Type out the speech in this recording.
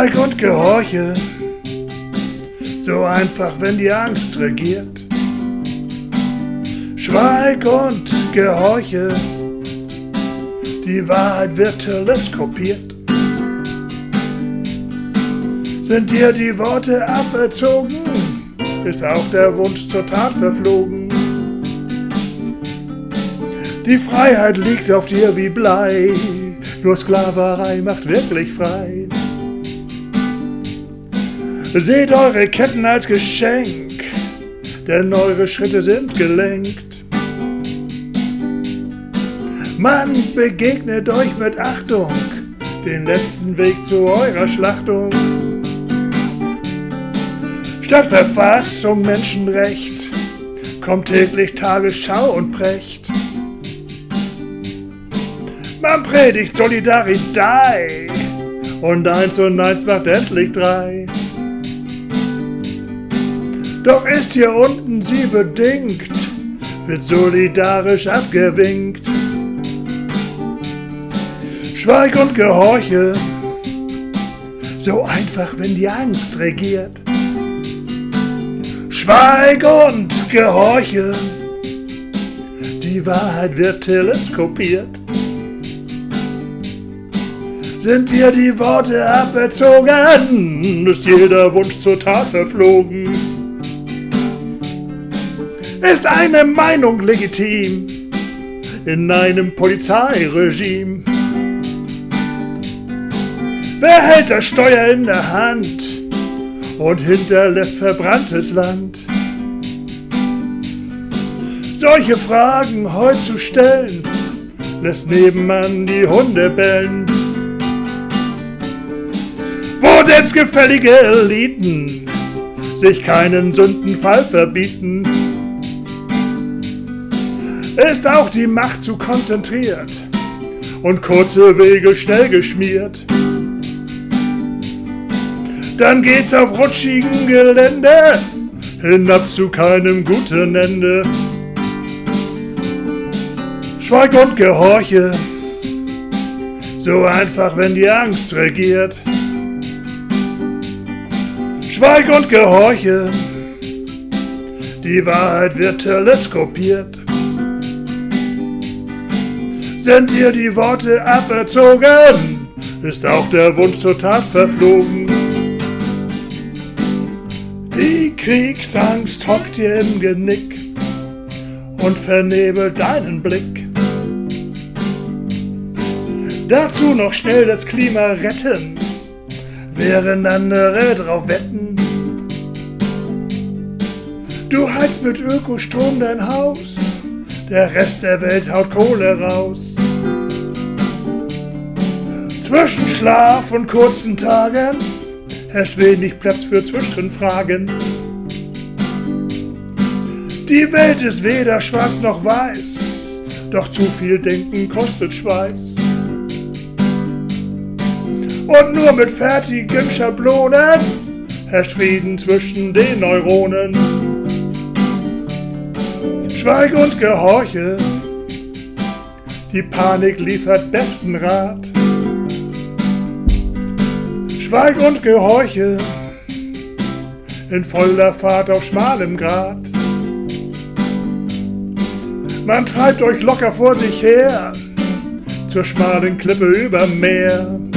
Schweig und gehorche, so einfach, wenn die Angst regiert. Schweig und gehorche, die Wahrheit wird teleskopiert. Sind dir die Worte aberzogen, ist auch der Wunsch zur Tat verflogen. Die Freiheit liegt auf dir wie Blei, nur Sklaverei macht wirklich frei. Seht eure Ketten als Geschenk, denn eure Schritte sind gelenkt. Man begegnet euch mit Achtung, den letzten Weg zu eurer Schlachtung. Statt Verfassung Menschenrecht kommt täglich Tagesschau und Precht. Man predigt Solidarität und eins und eins macht endlich drei. Doch ist hier unten sie bedingt, wird solidarisch abgewinkt. Schweig und gehorche, so einfach, wenn die Angst regiert. Schweig und gehorche, die Wahrheit wird teleskopiert. Sind dir die Worte aberzogen, ist jeder Wunsch zur Tat verflogen. Ist eine Meinung legitim in einem Polizeiregime? Wer hält das Steuer in der Hand und hinterlässt verbranntes Land? Solche Fragen heute zu stellen, lässt nebenan die Hunde bellen. Wo selbstgefällige Eliten sich keinen Sündenfall verbieten, ist auch die Macht zu konzentriert und kurze Wege schnell geschmiert. Dann geht's auf rutschigen Gelände hinab zu keinem guten Ende. Schweig und gehorche, so einfach, wenn die Angst regiert. Schweig und gehorche, die Wahrheit wird teleskopiert. Sind dir die Worte aberzogen, ist auch der Wunsch zur Tat verflogen. Die Kriegsangst hockt dir im Genick und vernebelt deinen Blick. Dazu noch schnell das Klima retten, während andere drauf wetten. Du heizt mit Ökostrom dein Haus, der Rest der Welt haut Kohle raus. Zwischen Schlaf und kurzen Tagen herrscht wenig Platz für Zwischenfragen. Die Welt ist weder schwarz noch weiß, doch zu viel Denken kostet Schweiß. Und nur mit fertigen Schablonen herrscht Frieden zwischen den Neuronen. Schweig und gehorche, die Panik liefert besten Rat. Schweig und gehorche, in voller Fahrt auf schmalem Grat. Man treibt euch locker vor sich her, zur schmalen Klippe über Meer.